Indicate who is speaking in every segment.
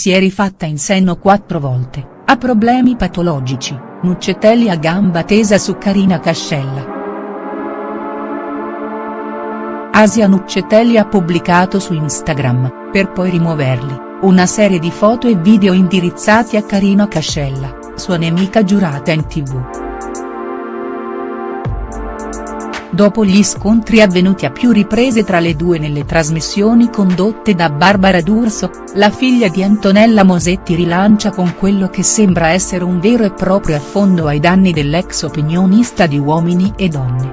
Speaker 1: si è rifatta in seno quattro volte, ha problemi patologici, Nuccetelli a gamba tesa su Carina Cascella. Asia Nuccetelli ha pubblicato su Instagram, per poi rimuoverli, una serie di foto e video indirizzati a Carina Cascella, sua nemica giurata in tv. Dopo gli scontri avvenuti a più riprese tra le due nelle trasmissioni condotte da Barbara D'Urso, la figlia di Antonella Mosetti rilancia con quello che sembra essere un vero e proprio affondo ai danni dell'ex opinionista di Uomini e Donne.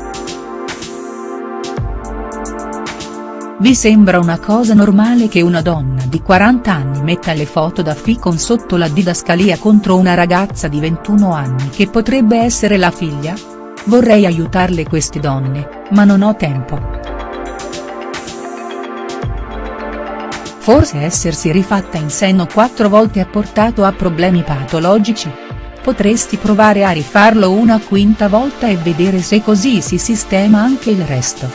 Speaker 1: Vi sembra una cosa normale che una donna di 40 anni metta le foto da Ficon sotto la didascalia contro una ragazza di 21 anni che potrebbe essere la figlia?. Vorrei aiutarle queste donne, ma non ho tempo. Forse essersi rifatta in seno quattro volte ha portato a problemi patologici? Potresti provare a rifarlo una quinta volta e vedere se così si sistema anche il resto.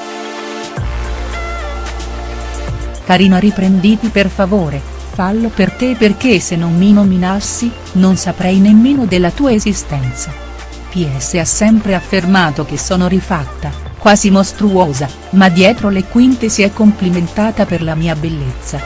Speaker 1: Carina riprenditi per favore, fallo per te perché se non mi nominassi, non saprei nemmeno della tua esistenza. PS ha sempre affermato che sono rifatta, quasi mostruosa, ma dietro le quinte si è complimentata per la mia bellezza.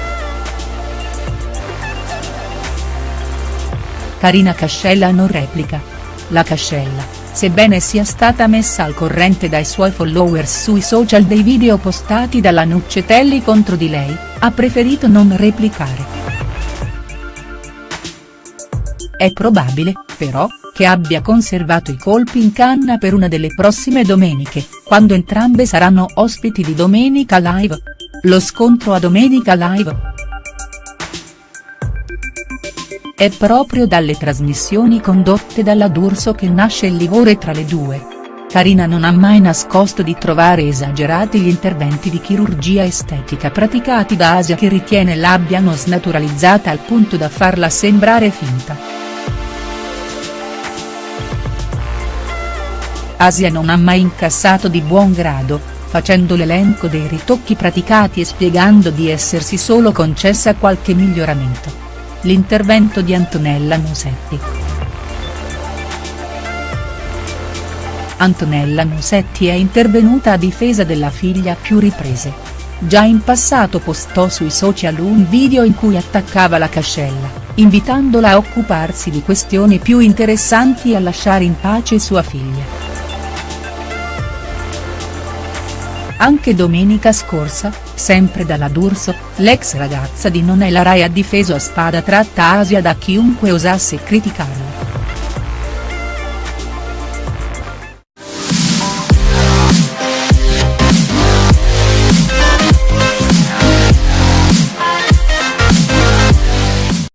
Speaker 1: Carina Cascella non replica. La Cascella, sebbene sia stata messa al corrente dai suoi followers sui social dei video postati dalla Nuccetelli contro di lei, ha preferito non replicare. È probabile, però, che abbia conservato i colpi in canna per una delle prossime domeniche, quando entrambe saranno ospiti di Domenica Live. Lo scontro a Domenica Live. È proprio dalle trasmissioni condotte dalla D'Urso che nasce il livore tra le due. Carina non ha mai nascosto di trovare esagerati gli interventi di chirurgia estetica praticati da Asia che ritiene l'abbiano snaturalizzata al punto da farla sembrare finta. Asia non ha mai incassato di buon grado, facendo l'elenco dei ritocchi praticati e spiegando di essersi solo concessa qualche miglioramento. L'intervento di Antonella Musetti. Antonella Musetti è intervenuta a difesa della figlia a più riprese. Già in passato postò sui social un video in cui attaccava la cascella, invitandola a occuparsi di questioni più interessanti e a lasciare in pace sua figlia. Anche domenica scorsa, sempre dalla D'Urso, l'ex ragazza di Non è la Rai ha difeso a spada tratta Asia da chiunque osasse criticarla.